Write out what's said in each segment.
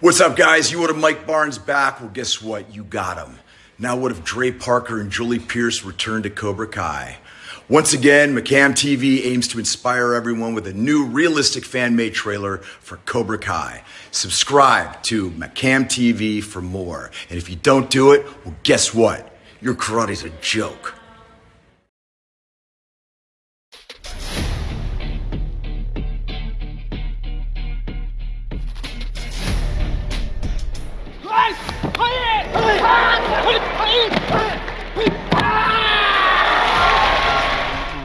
What's up, guys? You ordered Mike Barnes back. Well, guess what? You got him. Now, what if Dre Parker and Julie Pierce return to Cobra Kai? Once again, McCam TV aims to inspire everyone with a new realistic fan made trailer for Cobra Kai. Subscribe to McCam TV for more. And if you don't do it, well, guess what? Your karate's a joke.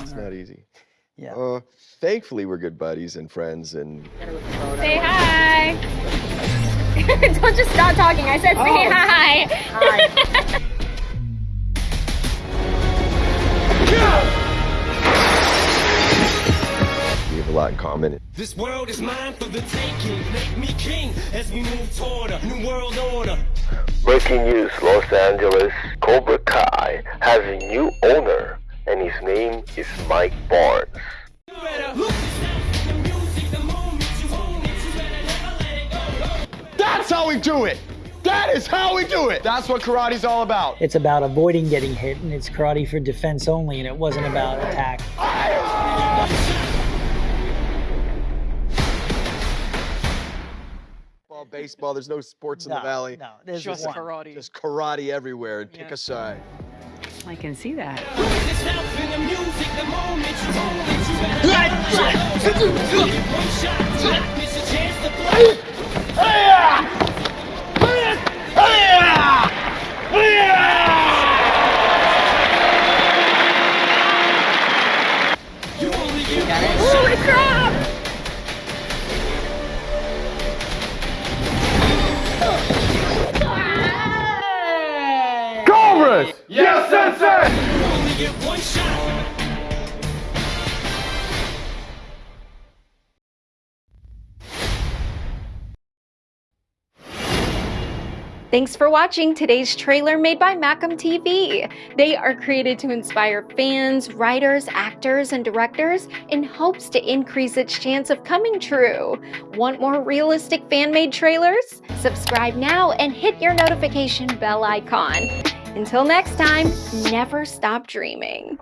It's not easy. Yeah. Uh, thankfully, we're good buddies and friends, and Say hi. Don't just stop talking. I said say Oh. hi. Hi. lot in common. This world is mine for the taking. Make me king as we move toward a new world order. Breaking news Los Angeles Cobra Kai has a new owner, and his name is Mike Barnes. You better look the music, the moment you own it. You better never let it go. That's how we do it. That is how we do it. That's what karate's all about. It's about avoiding getting hit, and it's karate for defense only, and it wasn't about attack. Football, baseball, there's no sports in the valley. No, there's Just one. karate. Just karate everywhere and pick a side. I can see that. Yes, sensei! You only get one shot. Thanks for watching today's trailer made by Macam TV. They are created to inspire fans, writers, actors, and directors in hopes to increase its chance of coming true. Want more realistic fan-made trailers? Subscribe now and hit your notification bell icon. Until next time, never stop dreaming.